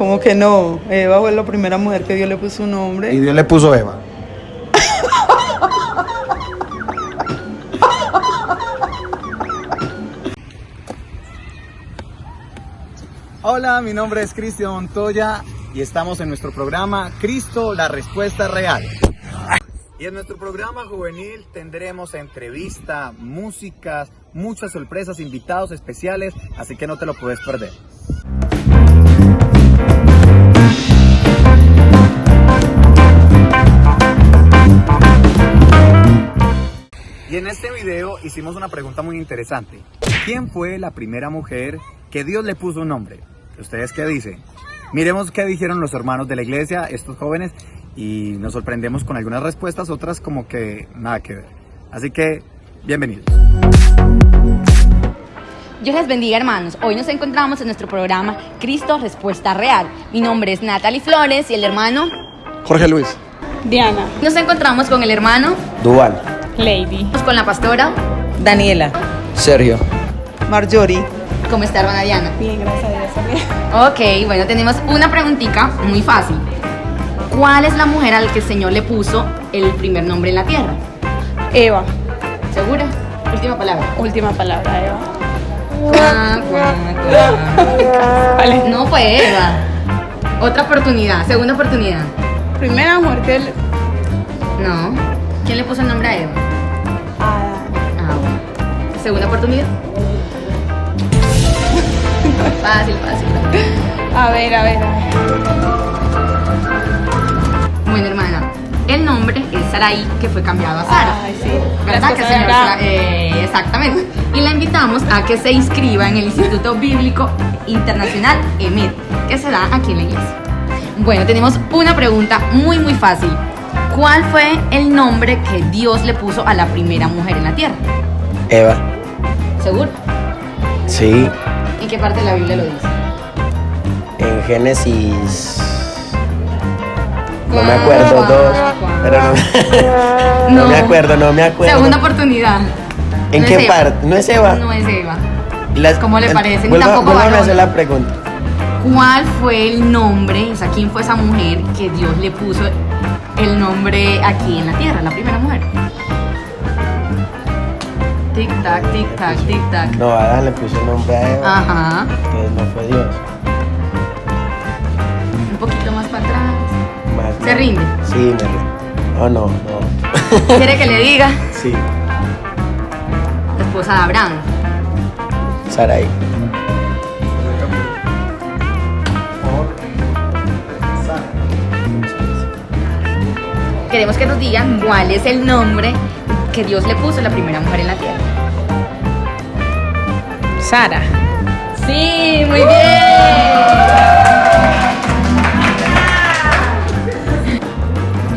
¿Cómo que no? Eva fue la primera mujer que Dios le puso un nombre. Y Dios le puso Eva. Hola, mi nombre es Cristian Montoya y estamos en nuestro programa Cristo, la respuesta real. Y en nuestro programa juvenil tendremos entrevista, músicas, muchas sorpresas, invitados especiales, así que no te lo puedes perder. Y en este video hicimos una pregunta muy interesante. ¿Quién fue la primera mujer que Dios le puso un nombre? ¿Ustedes qué dicen? Miremos qué dijeron los hermanos de la iglesia, estos jóvenes, y nos sorprendemos con algunas respuestas, otras como que nada que ver. Así que, bienvenidos. Dios les bendiga hermanos. Hoy nos encontramos en nuestro programa Cristo Respuesta Real. Mi nombre es Natalie Flores y el hermano Jorge Luis. Diana. Nos encontramos con el hermano, Dual. Lady. con la pastora. Daniela. Sergio. Marjorie. ¿Cómo está hermana Diana? Bien, gracias a Dios también. Ok, bueno, tenemos una preguntita muy fácil. ¿Cuál es la mujer al que el Señor le puso el primer nombre en la tierra? Eva. ¿Segura? Última palabra. Última palabra, Eva. No fue Eva. Otra oportunidad, segunda oportunidad. Primera mujer que él. No. ¿Quién le puso el nombre a Eva? Ah, Ah, bueno. Segunda oportunidad. Fácil, fácil. a ver, a ver, a ver. Bueno, hermana, el nombre es Sarai, que fue cambiado a Sara. Ay, sí. ¿Verdad que eh, exactamente. Y la invitamos a que se inscriba en el Instituto Bíblico Internacional EMED, que se da aquí en la iglesia. Bueno, tenemos una pregunta muy, muy fácil. ¿Cuál fue el nombre que Dios le puso a la primera mujer en la tierra? Eva, ¿Seguro? sí, ¿En qué parte de la Biblia lo dice? en Génesis. No me acuerdo, dos. Pero no, no me acuerdo, no me acuerdo. Segunda oportunidad. ¿En No qué parte? ¿No es Eva? No es Eva. Las- ¿Cómo le parece? Ni tampoco a hacer la pregunta. ¿Cuál fue el nombre, o sea, quién fue esa mujer que Dios le puso el nombre aquí en la tierra, la primera mujer? Tic tac, tic tac, tic tac. No, Adán le puso el nombre a Eva, Ajá. que no fue Dios. Un poquito más para atrás. Más- ¿Se rinde? Sí, me rindo. Oh, no, no. ¿Quiere que le diga? Sí, La esposa de Abraham. Sarai. Queremos que nos digan cuál es el nombre que Dios le puso a la primera mujer en la tierra. Sara. Sí, muy bien.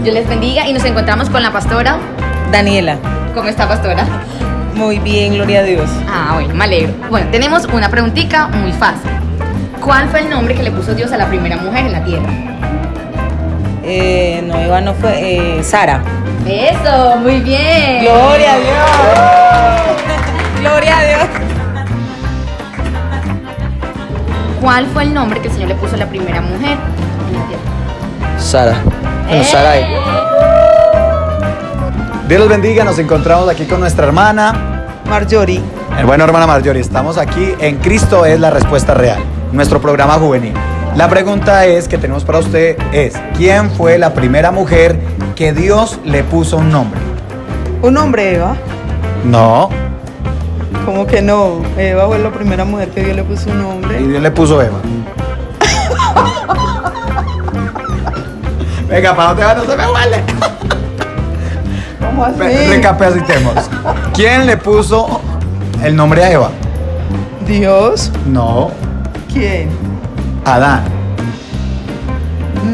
Dios les bendiga y nos encontramos con la pastora. Daniela. ¿Cómo está, pastora? Muy bien, gloria a Dios. Ah, bueno, me alegro. Bueno, tenemos una preguntita muy fácil. ¿Cuál fue el nombre que le puso Dios a la primera mujer en la tierra? Eh, no, Eva no fue. Eh, Sara. Eso, muy bien. Gloria a Dios. Gloria a Dios. ¿Cuál fue el nombre que el Señor le puso a la primera mujer en la tierra? Sara. Bueno, Sarai. Dios los bendiga, nos encontramos aquí con nuestra hermana, Marjorie. el bueno hermana Marjorie. Estamos aquí en Cristo es la respuesta real, nuestro programa juvenil. La pregunta es que tenemos para usted es, ¿quién fue la primera mujer que Dios le puso un nombre? Un hombre, Eva. No, ¿Cómo que no? Eva fue la primera mujer que Dios le puso un y nombre. Dios le puso Eva. Venga, ¿para dónde va? No se me huele. ¿Cómo así? Re- Recapacitemos. ¿Quién le puso el nombre a Eva? Dios. No, ¿Quién? Adán.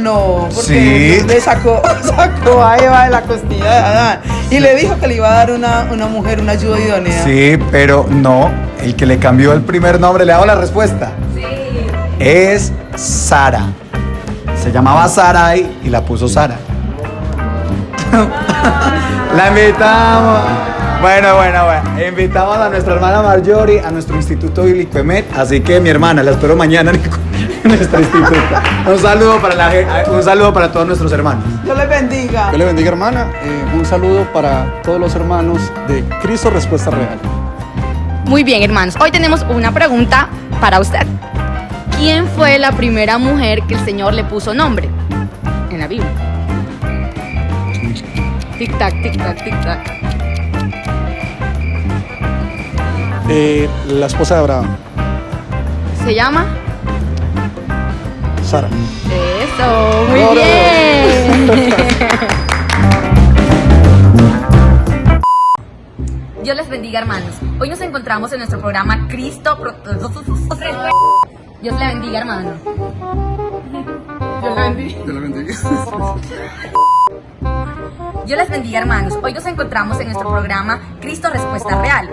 No, porque Sí. Le sacó, sacó a Eva de la costilla de Adán y le dijo que le iba a dar una, una mujer una ayuda idónea. Sí, pero no. El que le cambió el primer nombre, le hago la respuesta. Sí. Es Sara. Se llamaba Sarai y la puso Sara. la invitamos. Bueno, bueno, bueno. Invitamos a nuestra hermana Marjorie a nuestro Instituto Bíblico EMET. Así que mi hermana, la espero mañana en nuestro instituto. Un saludo para, la, un saludo para todos nuestros hermanos. Dios les bendiga. Dios le bendiga, hermana. Eh, un saludo para todos los hermanos de Cristo Respuesta Real. Muy bien, hermanos. Hoy tenemos una pregunta para usted. ¿Quién fue la primera mujer que el Señor le puso nombre en la Biblia? Tic tac, tic Eh, la esposa de Abraham, ¿Se llama? Sara. Eso, muy bien. Dios les bendiga, hermanos. Hoy nos encontramos en nuestro programa Cristo. Pro- Dios le bendiga, hermano. Dios le bendiga. Dios les bendiga, hermanos. Hoy nos encontramos en nuestro programa Cristo Respuesta Real.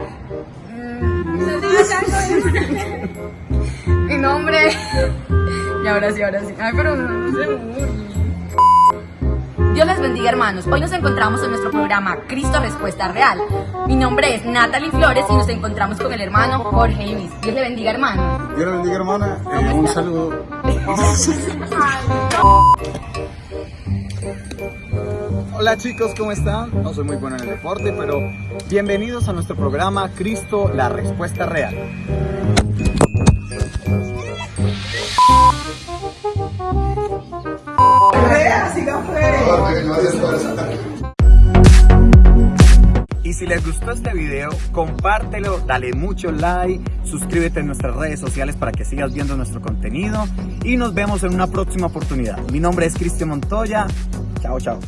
Mi nombre. Y ahora sí, ahora sí. Ay, pero no, no se. Dios les bendiga, hermanos. Hoy nos encontramos en nuestro programa Cristo Respuesta Real. Mi nombre es Natalie Flores y nos encontramos con el hermano Jorge Ibis. Dios le bendiga, hermano. Dios le bendiga, hermana. Eh, un saludo. Hola chicos, ¿cómo están? No soy muy bueno en el deporte, pero bienvenidos a nuestro programa Cristo, la Respuesta Real. Y si les gustó este video, compártelo, dale mucho like, suscríbete en nuestras redes sociales para que sigas viendo nuestro contenido y nos vemos en una próxima oportunidad. Mi nombre es Cristian Montoya. Chao, chao.